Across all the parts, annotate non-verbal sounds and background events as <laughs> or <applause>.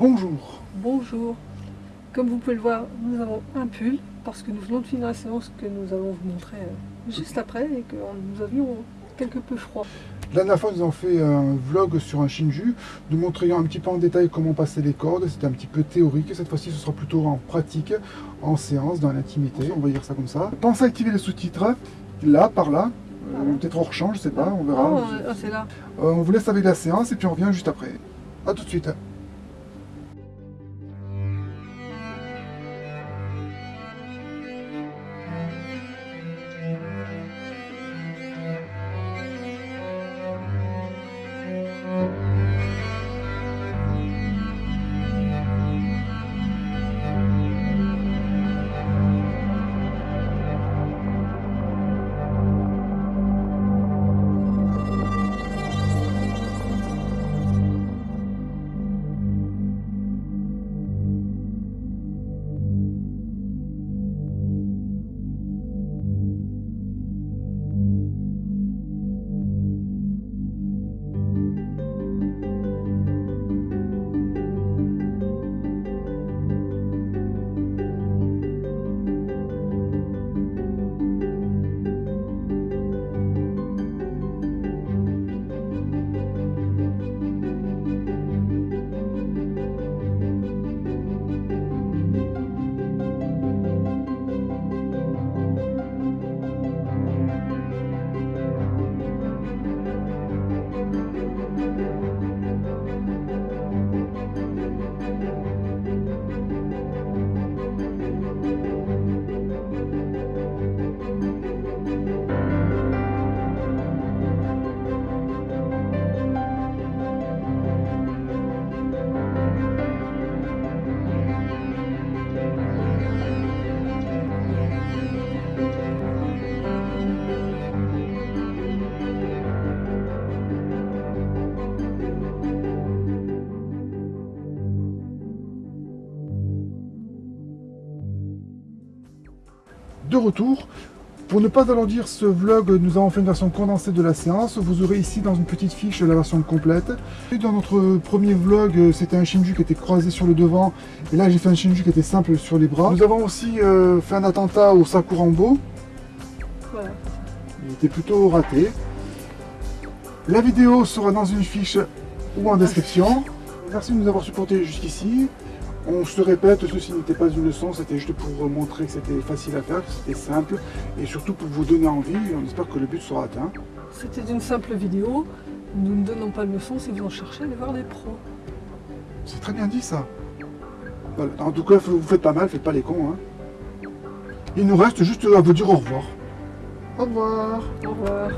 Bonjour. Bonjour. Comme vous pouvez le voir, nous avons un pull parce que nous venons de finir la séance que nous allons vous montrer euh, juste après et que nous avions quelque peu froid. La dernière fois, nous avons fait un vlog sur un Shinju, nous montrions un petit peu en détail comment passer les cordes. C'était un petit peu théorique. Cette fois-ci, ce sera plutôt en pratique, en séance, dans l'intimité. On va dire ça comme ça. Pensez à activer les sous-titres, là, par là. Euh, Peut-être on rechange, je sais pas, on verra. Oh, oh, c'est là. Euh, on vous laisse avec la séance et puis on revient juste après. A tout de suite. De retour. Pour ne pas alourdir ce vlog, nous avons fait une version condensée de la séance. Vous aurez ici dans une petite fiche la version complète. Et dans notre premier vlog, c'était un Shinju qui était croisé sur le devant. Et là, j'ai fait un Shinju qui était simple sur les bras. Nous avons aussi euh, fait un attentat au Sakurambo. Voilà. Il était plutôt raté. La vidéo sera dans une fiche ou en description. Merci de nous avoir supportés jusqu'ici. On se répète, ceci n'était pas une leçon, c'était juste pour montrer que c'était facile à faire, que c'était simple, et surtout pour vous donner envie, on espère que le but sera atteint. C'était une simple vidéo. Nous ne donnons pas de leçons si vous en cherchez, allez voir des pros. C'est très bien dit ça. Voilà. En tout cas, vous faites pas mal, faites pas les cons. Hein. Il nous reste juste à vous dire au revoir. Au revoir. Au revoir.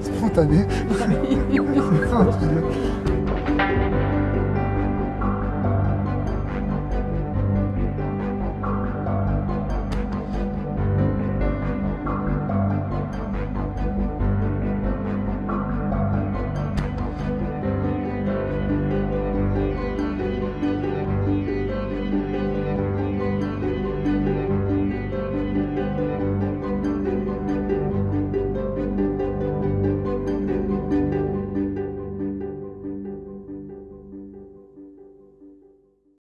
<laughs> Spontané. <laughs> <laughs>